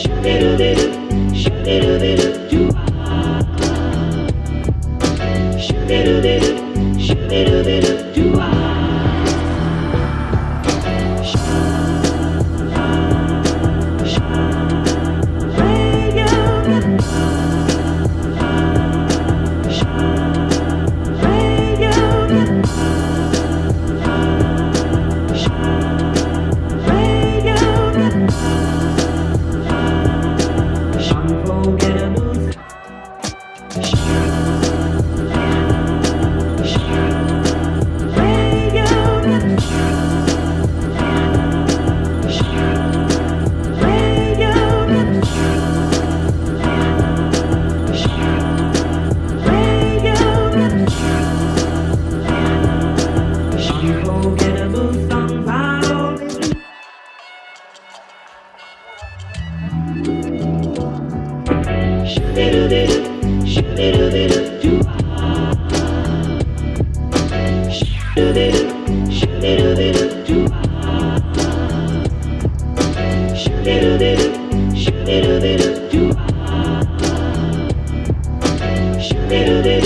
Shoo-dee-doo-dee-doo, shoo-dee-doo-dee-doo Unforgettable. Unforgettable Shoo-dee-doo-dee-doo, shoo-dee-doo-dee-doo, doo-ah. Shoo-dee-doo-dee.